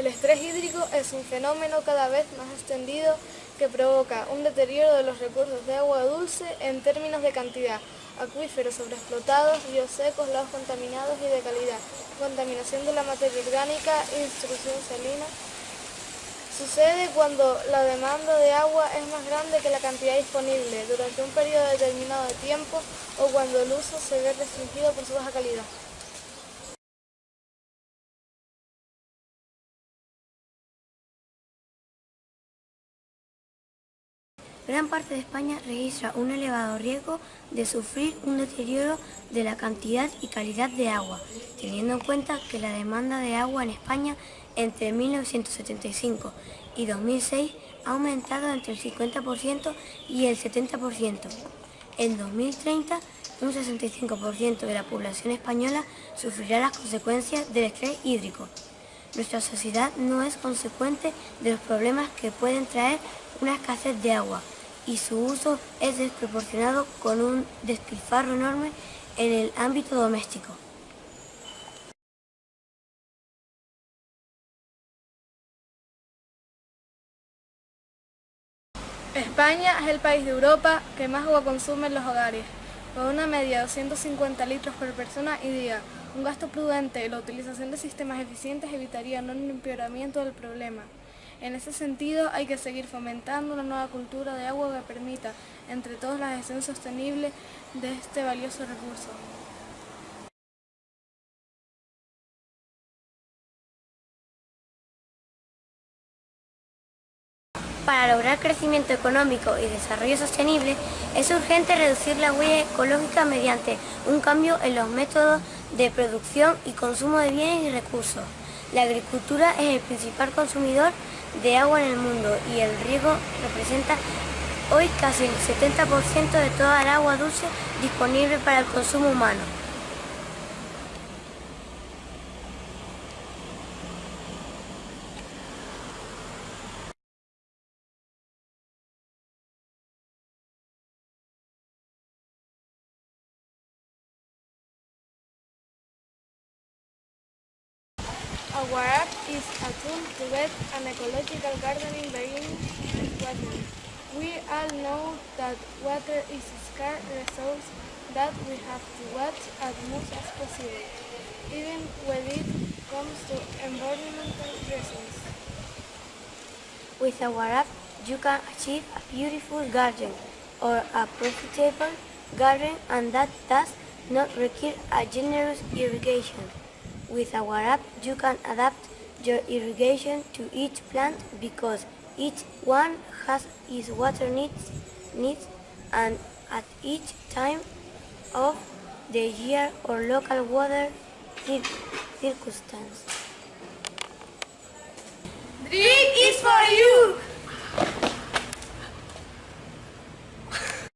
El estrés hídrico es un fenómeno cada vez más extendido que provoca un deterioro de los recursos de agua dulce en términos de cantidad, acuíferos sobreexplotados, ríos secos, lagos contaminados y de calidad, contaminación de la materia orgánica y destrucción salina. Sucede cuando la demanda de agua es más grande que la cantidad disponible durante un periodo determinado de tiempo o cuando el uso se ve restringido por su baja calidad. Gran parte de España registra un elevado riesgo de sufrir un deterioro de la cantidad y calidad de agua, teniendo en cuenta que la demanda de agua en España entre 1975 y 2006 ha aumentado entre el 50% y el 70%. En 2030, un 65% de la población española sufrirá las consecuencias del estrés hídrico. Nuestra sociedad no es consecuente de los problemas que pueden traer una escasez de agua, y su uso es desproporcionado con un despilfarro enorme en el ámbito doméstico. España es el país de Europa que más agua consume en los hogares, con una media de 250 litros por persona y día. Un gasto prudente y la utilización de sistemas eficientes evitaría un empeoramiento del problema. En ese sentido, hay que seguir fomentando una nueva cultura de agua que permita, entre todos, la gestión sostenible de este valioso recurso. Para lograr crecimiento económico y desarrollo sostenible, es urgente reducir la huella ecológica mediante un cambio en los métodos de producción y consumo de bienes y recursos. La agricultura es el principal consumidor de agua en el mundo y el riego representa hoy casi el 70% de toda el agua dulce disponible para el consumo humano. Is a tool to get an ecological gardening beginning watering. We all know that water is a scarce resource that we have to watch as much as possible, even when it comes to environmental reasons. With our app, you can achieve a beautiful garden or a profitable garden and that does not require a generous irrigation. With our app, you can adapt your irrigation to each plant because each one has its water needs, needs and at each time of the year or local water circumstance. Drink is for you!